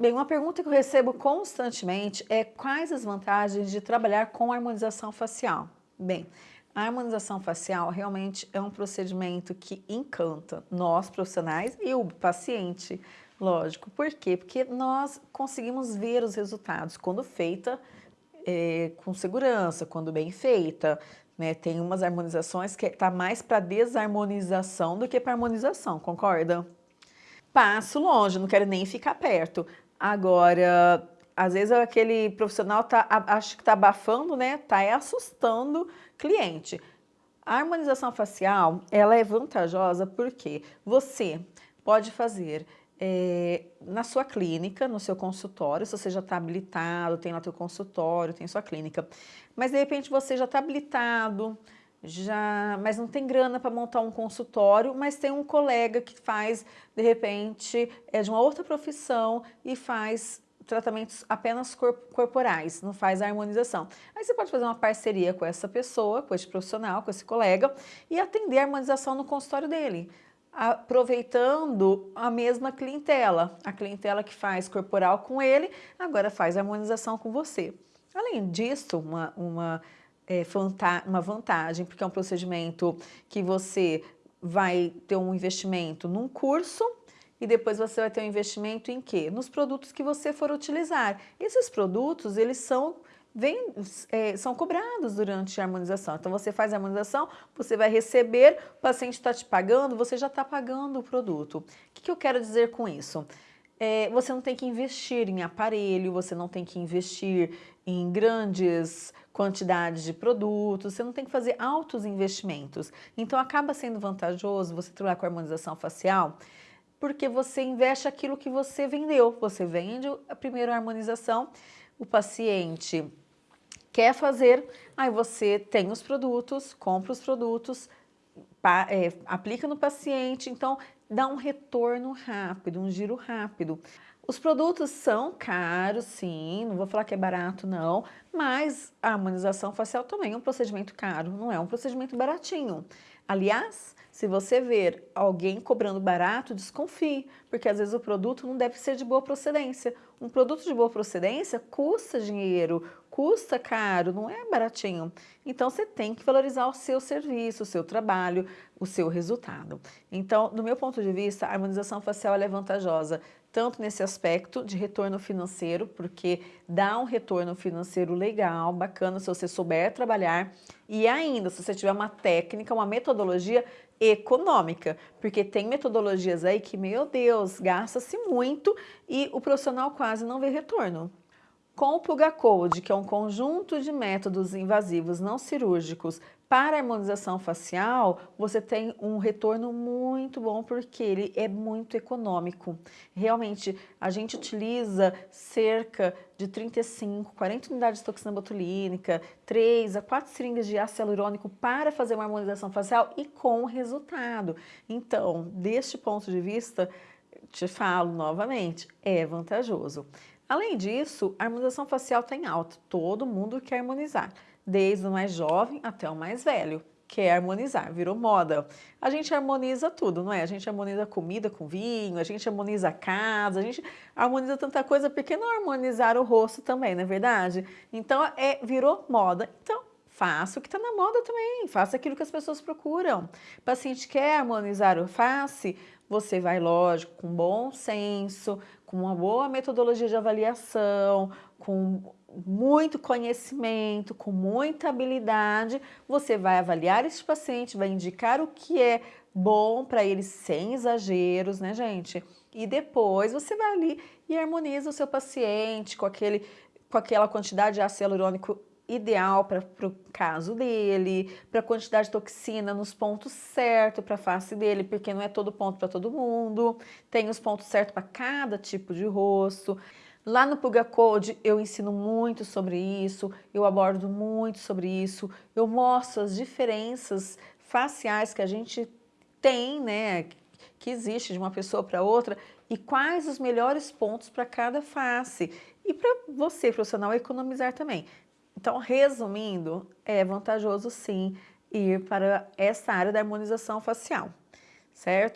Bem, uma pergunta que eu recebo constantemente é quais as vantagens de trabalhar com harmonização facial? Bem, a harmonização facial realmente é um procedimento que encanta nós profissionais e o paciente, lógico. Por quê? Porque nós conseguimos ver os resultados quando feita é, com segurança, quando bem feita. Né? Tem umas harmonizações que está mais para desarmonização do que para harmonização, concorda? Passo longe, não quero nem ficar perto. Agora, às vezes aquele profissional tá, acho que está abafando, né? Está assustando cliente. A harmonização facial, ela é vantajosa porque você pode fazer é, na sua clínica, no seu consultório, se você já está habilitado, tem lá seu consultório, tem sua clínica, mas de repente você já está habilitado, já, mas não tem grana para montar um consultório, mas tem um colega que faz, de repente, é de uma outra profissão e faz tratamentos apenas corporais, não faz a harmonização. Aí você pode fazer uma parceria com essa pessoa, com esse profissional, com esse colega e atender a harmonização no consultório dele, aproveitando a mesma clientela. A clientela que faz corporal com ele, agora faz harmonização com você. Além disso, uma, uma é, uma vantagem, porque é um procedimento que você vai ter um investimento num curso e depois você vai ter um investimento em quê? Nos produtos que você for utilizar. Esses produtos, eles são Vem, é, são cobrados durante a harmonização. Então, você faz a harmonização, você vai receber, o paciente está te pagando, você já está pagando o produto. O que, que eu quero dizer com isso? É, você não tem que investir em aparelho, você não tem que investir em grandes quantidades de produtos, você não tem que fazer altos investimentos. Então acaba sendo vantajoso você trabalhar com harmonização facial, porque você investe aquilo que você vendeu. Você vende a primeira harmonização, o paciente quer fazer, aí você tem os produtos, compra os produtos, é, aplica no paciente, então dá um retorno rápido, um giro rápido. Os produtos são caros, sim, não vou falar que é barato não, mas a harmonização facial também é um procedimento caro, não é um procedimento baratinho. Aliás, se você ver alguém cobrando barato, desconfie, porque às vezes o produto não deve ser de boa procedência. Um produto de boa procedência custa dinheiro, custa caro, não é baratinho. Então você tem que valorizar o seu serviço, o seu trabalho, o seu resultado. Então, do meu ponto de vista, a harmonização facial é vantajosa tanto nesse aspecto de retorno financeiro, porque dá um retorno financeiro legal, bacana se você souber trabalhar, e ainda se você tiver uma técnica, uma metodologia econômica, porque tem metodologias aí que, meu Deus, gasta-se muito e o profissional quase não vê retorno. Com o Puga Code, que é um conjunto de métodos invasivos não cirúrgicos para harmonização facial, você tem um retorno muito bom porque ele é muito econômico. Realmente, a gente utiliza cerca de 35, 40 unidades de toxina botulínica, 3 a 4 seringas de ácido hialurônico para fazer uma harmonização facial e com resultado. Então, deste ponto de vista, te falo novamente, é vantajoso. Além disso, a harmonização facial está em alta. Todo mundo quer harmonizar, desde o mais jovem até o mais velho. Quer harmonizar, virou moda. A gente harmoniza tudo, não é? A gente harmoniza comida com vinho, a gente harmoniza a casa, a gente harmoniza tanta coisa, por que não harmonizar o rosto também, não é verdade? Então, é, virou moda. Então, faça o que está na moda também, faça aquilo que as pessoas procuram. O paciente quer harmonizar o face, você vai, lógico, com bom senso, com uma boa metodologia de avaliação, com muito conhecimento, com muita habilidade, você vai avaliar esse paciente, vai indicar o que é bom para ele sem exageros, né, gente? E depois você vai ali e harmoniza o seu paciente com, aquele, com aquela quantidade de ácido hialurônico ideal para o caso dele, para a quantidade de toxina nos pontos certos para a face dele, porque não é todo ponto para todo mundo, tem os pontos certos para cada tipo de rosto. Lá no Puga Code eu ensino muito sobre isso, eu abordo muito sobre isso, eu mostro as diferenças faciais que a gente tem, né, que existe de uma pessoa para outra e quais os melhores pontos para cada face. E para você, profissional, economizar também. Então, resumindo, é vantajoso sim ir para essa área da harmonização facial, certo?